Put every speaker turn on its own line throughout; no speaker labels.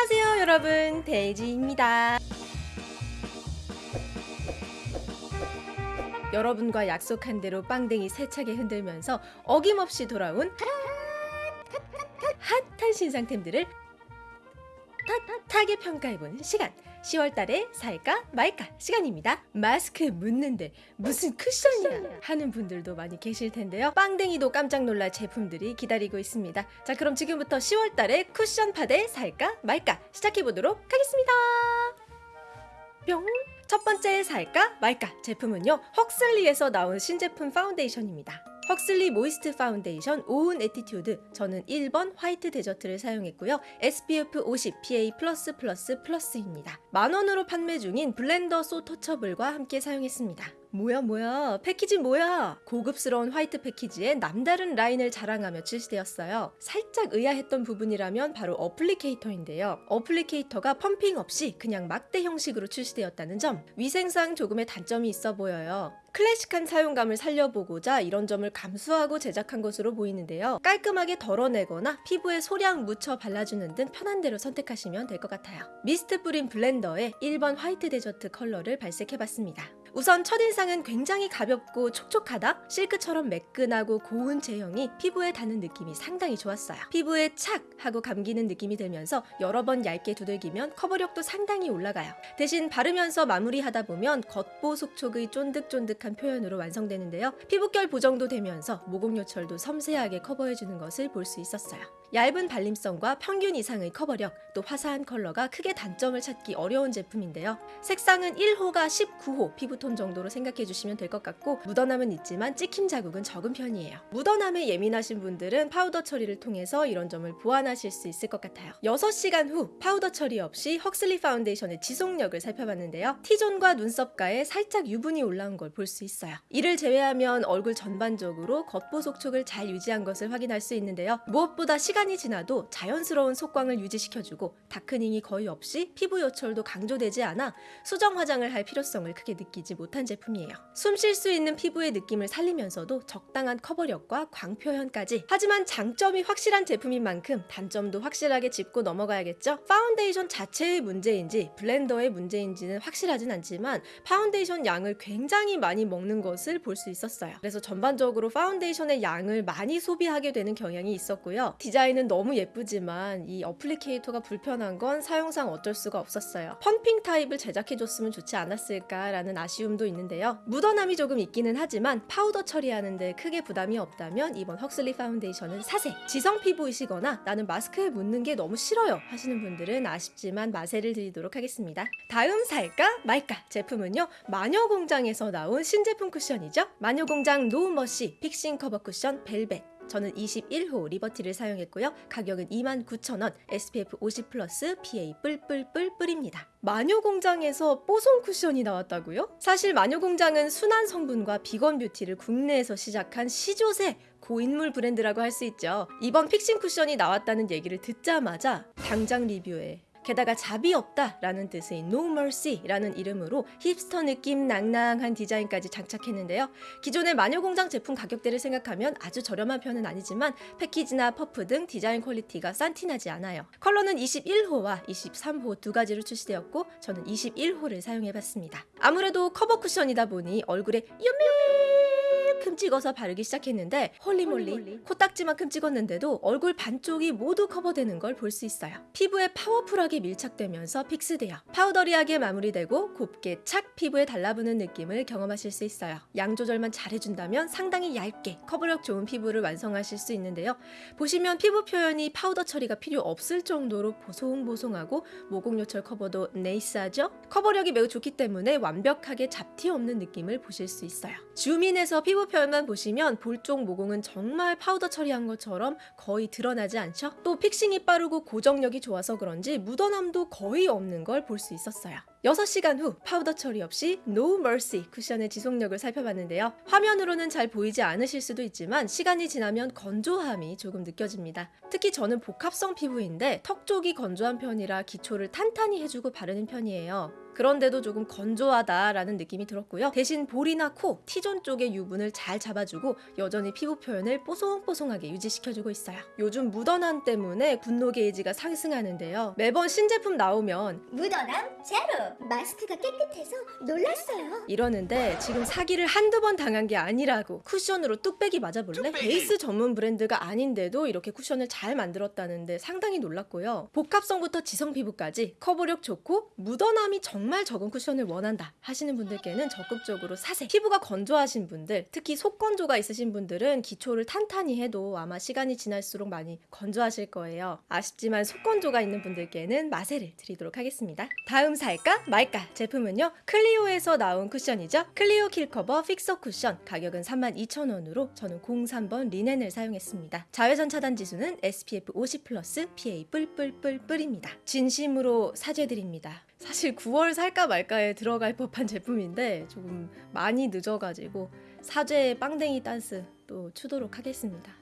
안녕하세요 여러분. 데이지입니다. 여러분과 약속한 대로 빵댕이 세차게 흔들면서 어김없이 돌아온 핫한 신상템들을 핫하게 평가해보는 시간. 10월달에 살까 말까 시간입니다. 마스크 묻는데 무슨 쿠션이야? 하는 분들도 많이 계실 텐데요. 빵댕이도 깜짝 놀랄 제품들이 기다리고 있습니다. 자 그럼 지금부터 10월달에 쿠션 파데 살까 말까 시작해보도록 하겠습니다. 뿅! 첫 번째 살까 말까 제품은요 헉슬리에서 나온 신제품 파운데이션입니다 헉슬리 Moist Foundation Own Attitude. 저는 1번 White Desert를 사용했고요. SPF 50 PA++++입니다. 만원으로 판매 중인 Blender So Touchable과 함께 사용했습니다 뭐야 뭐야? 패키지 뭐야? 고급스러운 화이트 패키지에 남다른 라인을 자랑하며 출시되었어요. 살짝 의아했던 부분이라면 바로 applicator인데요. applicator가 펌핑 없이 그냥 막대 형식으로 출시되었다는 점 위생상 조금의 단점이 있어 보여요. 클래식한 사용감을 살려보고자 이런 점을 감수하고 제작한 것으로 보이는데요. 깔끔하게 덜어내거나 피부에 소량 묻혀 발라주는 등 편한 대로 선택하시면 될 것 같아요. 미스트 뿌린 블렌더에 1번 White Desert 컬러를 발색해봤습니다 우선 첫인상은 굉장히 가볍고 촉촉하다? 실크처럼 매끈하고 고운 제형이 피부에 닿는 느낌이 상당히 좋았어요. 피부에 착! 하고 감기는 느낌이 들면서 여러 번 얇게 두들기면 커버력도 상당히 올라가요. 대신 바르면서 마무리하다 보면 겉보속촉의 쫀득쫀득한 표현으로 완성되는데요. 피부결 보정도 되면서 모공 요철도 섬세하게 커버해주는 것을 볼 수 있었어요. 얇은 발림성과 평균 이상의 커버력, 또 화사한 컬러가 크게 단점을 찾기 어려운 제품인데요. 색상은 1호가 19호 피부 톤 정도로 생각해 주시면 될 것 같고 묻어남은 있지만 찍힘 자국은 적은 편이에요. 묻어남에 예민하신 분들은 파우더 처리를 통해서 이런 점을 보완하실 수 있을 것 같아요. 6시간 후 파우더 처리 없이 Huxley 파운데이션의 지속력을 살펴봤는데요. T존과 눈썹가에 살짝 유분이 올라온 걸 볼 수 있어요. 이를 제외하면 얼굴 전반적으로 겉보 속촉을 잘 유지한 것을 확인할 수 있는데요. 무엇보다 시간이 지나도 자연스러운 속광을 유지시켜주고 darkening이 거의 없이 피부 요철도 강조되지 않아 수정 화장을 할 필요성을 크게 느끼지 못한 제품이에요. 숨 쉴 수 있는 피부의 느낌을 살리면서도 적당한 커버력과 광표현까지 하지만 장점이 확실한 제품인 만큼 단점도 확실하게 짚고 넘어가야겠죠? 파운데이션 자체의 문제인지 블렌더의 문제인지는 확실하진 않지만 파운데이션 양을 굉장히 많이 먹는 것을 볼 수 있었어요. 그래서 전반적으로 파운데이션의 양을 많이 소비하게 되는 경향이 있었고요. 디자인은 너무 예쁘지만 이 applicator가 불편한 건 사용상 어쩔 수가 없었어요. 펌핑 타입을 제작해줬으면 좋지 않았을까라는 아쉬움 도 있는데요. 묻어남이 조금 있기는 하지만 파우더 처리하는 데 크게 부담이 없다면 이번 Huxley 파운데이션은 사세! 지성 피부이시거나 나는 마스크에 묻는 게 너무 싫어요 하시는 분들은 아쉽지만 마세를 드리도록 하겠습니다. 다음 살까 말까 제품은요. 마녀공장에서 나온 신제품 쿠션이죠. 마녀공장 No Mercy Fixing Cover 쿠션 벨벳 저는 21호 리버티를 사용했고요. 가격은 29,000원, SPF 50 플러스 PA 뿔뿔뿔 뿔입니다. 마녀공장에서 뽀송 쿠션이 나왔다고요? 사실 마녀공장은 순한 성분과 비건 뷰티를 국내에서 시작한 시조새 고인물 브랜드라고 할 수 있죠. 이번 fixing 쿠션이 나왔다는 얘기를 듣자마자 당장 리뷰에 게다가 자비 없다 라는 뜻의 No Mercy 라는 이름으로 힙스터 느낌 낭낭한 디자인까지 장착했는데요. 기존의 마녀공장 제품 가격대를 생각하면 아주 저렴한 편은 아니지만 패키지나 퍼프 등 디자인 퀄리티가 싼티나지 않아요. 컬러는 21호와 23호 두 가지로 출시되었고 저는 21호를 사용해봤습니다. 아무래도 커버 쿠션이다 보니 얼굴에 요만큼 찍어서 바르기 시작했는데 holy moly 코딱지만큼 찍었는데도 얼굴 반쪽이 모두 커버되는 걸 볼 수 있어요. 피부에 파워풀하게 밀착되면서 fix되어 powdery하게 마무리되고 곱게 착 피부에 달라붙는 느낌을 경험하실 수 있어요. 양 조절만 잘해준다면 상당히 얇게 커버력 좋은 피부를 완성하실 수 있는데요. 보시면 피부 표현이 파우더 처리가 필요 없을 정도로 보송보송하고 모공 요철 커버도 nice하죠? 커버력이 매우 좋기 때문에 완벽하게 잡티 없는 느낌을 보실 수 있어요. 줌인해서 피부 표현 만 보시면 볼쪽 모공은 정말 파우더 처리한 것처럼 거의 드러나지 않죠? 또 fixing이 빠르고 고정력이 좋아서 그런지 묻어남도 거의 없는 걸 볼 수 있었어요. 6시간 후 파우더 처리 없이 No Mercy 쿠션의 지속력을 살펴봤는데요. 화면으로는 잘 보이지 않으실 수도 있지만 시간이 지나면 건조함이 조금 느껴집니다. 특히 저는 복합성 피부인데 턱 쪽이 건조한 편이라 기초를 탄탄히 해주고 바르는 편이에요. 그런데도 조금 건조하다라는 느낌이 들었고요. 대신 볼이나 코, T존 쪽의 유분을 잘 잡아주고 여전히 피부 표현을 뽀송뽀송하게 유지시켜주고 있어요. 요즘 묻어남 때문에 분노 게이지가 상승하는데요. 매번 신제품 나오면
묻어남 제로 마스크가 깨끗해서 놀랐어요
이러는데 지금 사기를 한두 번 당한 게 아니라고 쿠션으로 뚝배기 맞아볼래?
뚝배기!
베이스 전문 브랜드가 아닌데도 이렇게 쿠션을 잘 만들었다는데 상당히 놀랐고요. 복합성부터 지성 피부까지 커버력 좋고 묻어남이 정말 적은 쿠션을 원한다 하시는 분들께는 적극적으로 사세. 피부가 건조하신 분들, 특히 속건조가 있으신 분들은 기초를 탄탄히 해도 아마 시간이 지날수록 많이 건조하실 거예요. 아쉽지만 속건조가 있는 분들께는 마세를 드리도록 하겠습니다. 다음 살까 말까 제품은요 Clio에서 나온 쿠션이죠. Clio Kill Cover Fixer 쿠션 가격은 32,000원으로 저는 03번 리넨을 사용했습니다. 자외선 차단 지수는 SPF 50 플러스 PA 뿔뿔뿔뿔입니다. 진심으로 사죄드립니다. 사실 9월 살까 말까에 들어갈 법한 제품인데 조금 많이 늦어가지고 사죄 빵댕이 댄스 또 추도록 하겠습니다.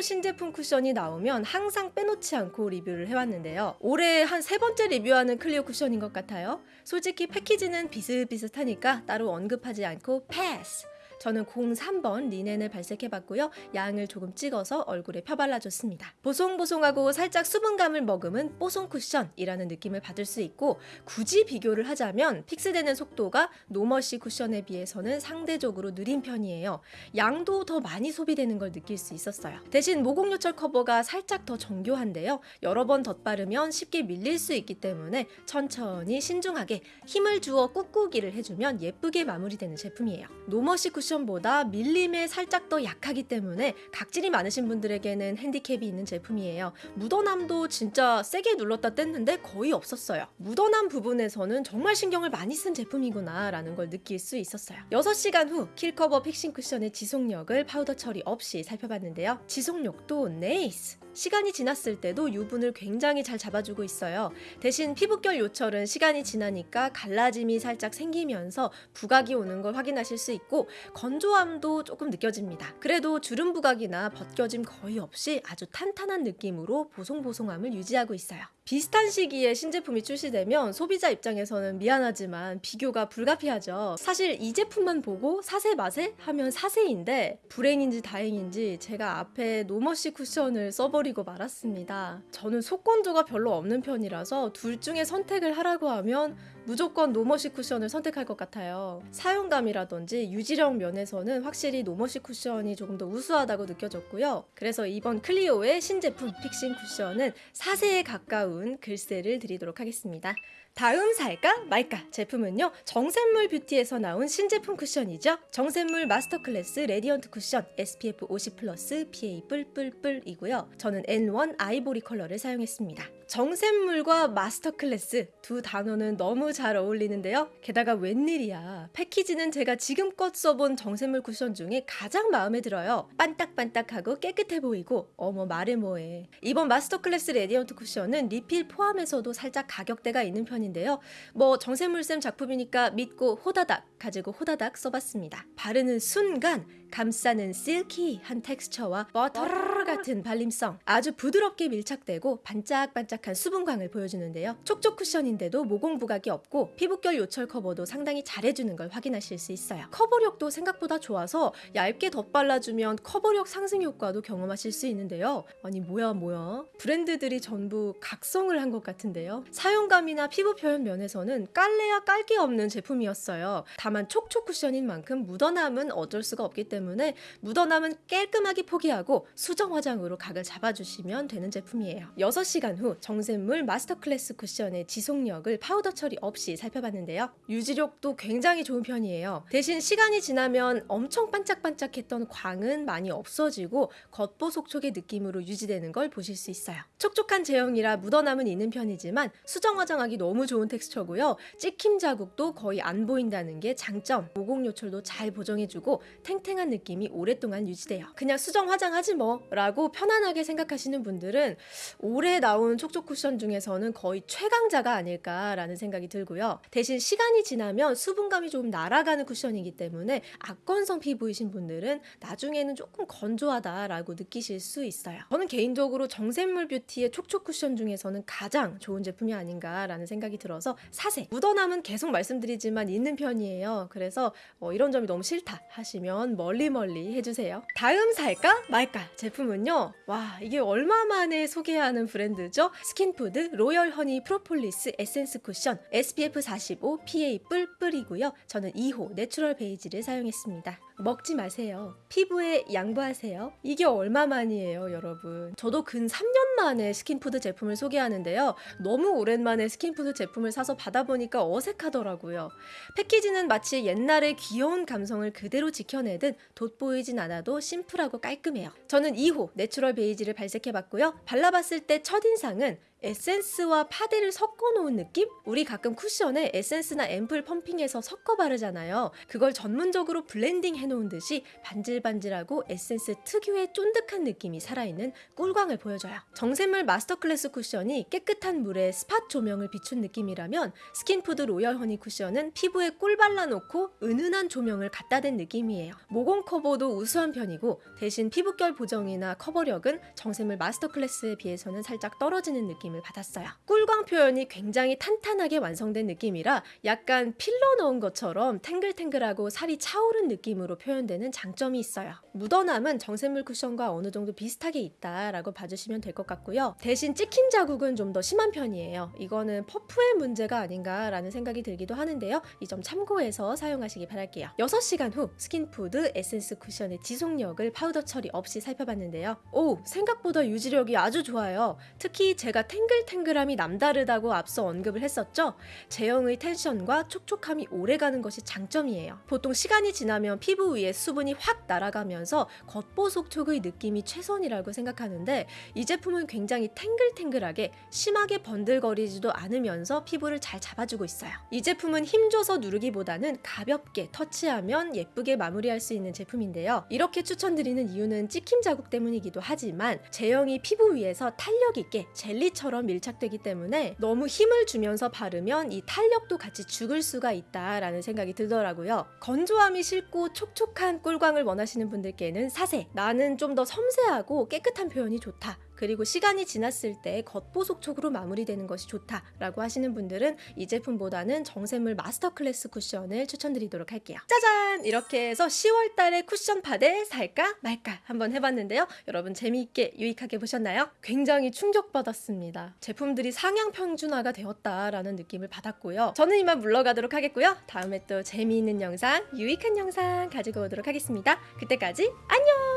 신제품 쿠션이 나오면 항상 빼놓지 않고 리뷰를 해왔는데요. 올해 한 세 번째 리뷰하는 Clio 쿠션인 것 같아요. 솔직히 패키지는 비슷비슷하니까 따로 언급하지 않고 패스! 저는 03번 리넨을 발색해봤고요. 양을 조금 찍어서 얼굴에 펴발라줬습니다. 보송보송하고 살짝 수분감을 머금은 뽀송 쿠션이라는 느낌을 받을 수 있고 굳이 비교를 하자면 fix되는 속도가 No Mercy 쿠션에 비해서는 상대적으로 느린 편이에요. 양도 더 많이 소비되는 걸 느낄 수 있었어요. 대신 모공요철 커버가 살짝 더 정교한데요. 여러 번 덧바르면 쉽게 밀릴 수 있기 때문에 천천히 신중하게 힘을 주어 꾹꾹이를 해주면 예쁘게 마무리되는 제품이에요. No Mercy 쿠션 보다 밀림에 살짝 더 약하기 때문에 각질이 많으신 분들에게는 핸디캡이 있는 제품이에요. 묻어남도 진짜 세게 눌렀다 뗐는데 거의 없었어요. 묻어남 부분에서는 정말 신경을 많이 쓴 제품이구나 라는 걸 느낄 수 있었어요. 6시간 후 Kill Cover Fixing 쿠션의 지속력을 파우더 처리 없이 살펴봤는데요. 지속력도 nice! 시간이 지났을 때도 유분을 굉장히 잘 잡아주고 있어요. 대신 피부결 요철은 시간이 지나니까 갈라짐이 살짝 생기면서 부각이 오는 걸 확인하실 수 있고 건조함도 조금 느껴집니다. 그래도 주름 부각이나 벗겨짐 거의 없이 아주 탄탄한 느낌으로 보송보송함을 유지하고 있어요. 비슷한 시기에 신제품이 출시되면 소비자 입장에서는 미안하지만 비교가 불가피하죠. 사실 이 제품만 보고 사세 마세 하면 사세인데 불행인지 다행인지 제가 앞에 노머시 쿠션을 써버리고 말았습니다. 저는 속건조가 별로 없는 편이라서 둘 중에 선택을 하라고 하면 무조건 No Mercy 쿠션을 선택할 것 같아요. 사용감이라든지 유지력 면에서는 확실히 No Mercy 쿠션이 조금 더 우수하다고 느껴졌고요. 그래서 이번 클리오의 신제품 Fixing 쿠션은 사세에 가까운 글쎄를 드리도록 하겠습니다. 다음 살까 말까 제품은요 정샘물 뷰티에서 나온 신제품 쿠션이죠. 정샘물 Master Class Radiant 쿠션 SPF 50 플러스 PA 뿔뿔뿔이고요. 저는 N1 아이보리 컬러를 사용했습니다. 정샘물과 Master Class 두 단어는 너무 잘 어울리는데요. 게다가 웬일이야. 패키지는 제가 지금껏 써본 정샘물 쿠션 중에 가장 마음에 들어요. 반딱반딱하고 깨끗해 보이고 어머 말해 뭐해. 이번 Master Class Radiant 쿠션은 리필 포함해서도 살짝 가격대가 있는 편인데 요. 뭐 정샘물쌤 작품이니까 믿고 호다닥 가지고 호다닥 써봤습니다. 바르는 순간 감싸는 silky한 텍스처와 버터 같은 발림성. 아주 부드럽게 밀착되고 반짝반짝한 수분광을 보여주는데요. 촉촉 쿠션인데도 모공 부각이 없고 피부결 요철 커버도 상당히 잘해주는 걸 확인하실 수 있어요. 커버력도 생각보다 좋아서 얇게 덧발라주면 커버력 상승 효과도 경험하실 수 있는데요. 아니 뭐야 뭐야. 브랜드들이 전부 각성을 한 것 같은데요. 사용감이나 피부 표현 면에서는 깔래야 깔 게 없는 제품이었어요. 다만 촉촉 쿠션인 만큼 묻어남은 어쩔 수가 없기 때문에 묻어남은 깔끔하게 포기하고 수정 화장으로 각을 잡아주시면 되는 제품이에요. 6시간 후 정샘물 Master Class 쿠션의 지속력을 파우더 처리 없이 살펴봤는데요. 유지력도 굉장히 좋은 편이에요. 대신 시간이 지나면 엄청 반짝반짝했던 광은 많이 없어지고 겉보속촉의 느낌으로 유지되는 걸 보실 수 있어요. 촉촉한 제형이라 묻어남은 있는 편이지만 수정 화장하기 너무 좋은 텍스처고요. 찍힘 자국도 거의 안 보인다는 게 장점. 모공 요철도 잘 보정해주고 탱탱한 느낌이 오랫동안 유지돼요. 그냥 수정 화장하지 뭐 라고 편안하게 생각하시는 분들은 올해 나온 촉촉 쿠션 중에서는 거의 최강자가 아닐까라는 생각이 들고요. 대신 시간이 지나면 수분감이 조금 날아가는 쿠션이기 때문에 악건성 피부이신 분들은 나중에는 조금 건조하다라고 느끼실 수 있어요. 저는 개인적으로 정샘물 뷰티의 촉촉 쿠션 중에서는 가장 좋은 제품이 아닌가라는 생각이 들어서 사세 묻어남은 계속 말씀드리지만 있는 편이에요. 그래서 어, 이런 점이 너무 싫다 하시면 멀리 멀리 해주세요. 다음 살까 말까 제품은요. 와 이게 얼마 만에 소개하는 브랜드죠? 스킨푸드 Royal Honey 프로폴리스 에센스 쿠션 SPF 45 PA 뿔뿔이고요. 저는 2호 natural 베이지를 사용했습니다. 먹지 마세요. 피부에 양보하세요. 이게 얼마만이에요, 여러분. 저도 근 3년 만에 스킨푸드 제품을 소개하는데요. 너무 오랜만에 스킨푸드 제품을 사서 받아보니까 어색하더라고요. 패키지는 마치 옛날의 귀여운 감성을 그대로 지켜내듯 돋보이진 않아도 심플하고 깔끔해요. 저는 2호 natural 베이지를 발색해봤고요. 발라봤을 때 첫인상은 에센스와 파데를 섞어 놓은 느낌? 우리 가끔 쿠션에 에센스나 앰플 pumping해서 섞어 바르잖아요. 그걸 전문적으로 블렌딩 해 놓은 듯이 반질반질하고 에센스 특유의 쫀득한 느낌이 살아있는 꿀광을 보여줘요. 정샘물 Master Class 쿠션이 깨끗한 물에 spot 조명을 비춘 느낌이라면 스킨푸드 Royal Honey 쿠션은 피부에 꿀 발라놓고 은은한 조명을 갖다 댄 느낌이에요. 모공 커버도 우수한 편이고 대신 피부결 보정이나 커버력은 정샘물 Master Class에 비해서는 살짝 떨어지는 느낌 을 받았어요. 꿀광 표현이 굉장히 탄탄하게 완성된 느낌이라 약간 필러 넣은 것처럼 탱글탱글하고 살이 차오른 느낌으로 표현되는 장점이 있어요. 묻어남은 정샘물 쿠션과 어느 정도 비슷하게 있다라고 봐주시면 될 것 같고요. 대신 찍힘 자국은 좀 더 심한 편이에요. 이거는 퍼프의 문제가 아닌가라는 생각이 들기도 하는데요. 이 점 참고해서 사용하시기 바랄게요. 6시간 후 스킨푸드 에센스 쿠션의 지속력을 파우더 처리 없이 살펴봤는데요. 오, 생각보다 유지력이 아주 좋아요. 특히 제가 탱 글탱글함이 남다르다고 앞서 언급을 했었죠. 제형의 텐션과 촉촉함이 오래가는 것이 장점이에요. 보통 시간이 지나면 피부 위에 수분이 확 날아가면서 겉보속촉의 느낌이 최선이라고 생각하는데 이 제품은 굉장히 탱글탱글하게 심하게 번들거리지도 않으면서 피부를 잘 잡아주고 있어요. 이 제품은 힘줘서 누르기보다는 가볍게 터치하면 예쁘게 마무리할 수 있는 제품인데요. 이렇게 추천드리는 이유는 찍힘 자국 때문이기도 하지만 제형이 피부 위에서 탄력 있게 젤리 처럼 밀착되기 때문에 너무 힘을 주면서 바르면 이 탄력도 같이 죽을 수가 있다라는 생각이 들더라고요. 건조함이 싫고 촉촉한 꿀광을 원하시는 분들께는 사세. 나는 좀 더 섬세하고 깨끗한 표현이 좋다. 그리고 시간이 지났을 때 겉보속 촉으로 마무리되는 것이 좋다라고 하시는 분들은 이 제품보다는 정샘물 마스터 클래스 쿠션을 추천드리도록 할게요. 짜잔! 이렇게 해서 10월 달에 쿠션 파데 살까 말까 한번 해봤는데요. 여러분 재미있게 유익하게 보셨나요? 굉장히 충격받았습니다. 제품들이 상향 평준화가 되었다라는 느낌을 받았고요. 저는 이만 물러가도록 하겠고요. 다음에 또 재미있는 영상, 유익한 영상 가지고 오도록 하겠습니다. 그때까지 안녕!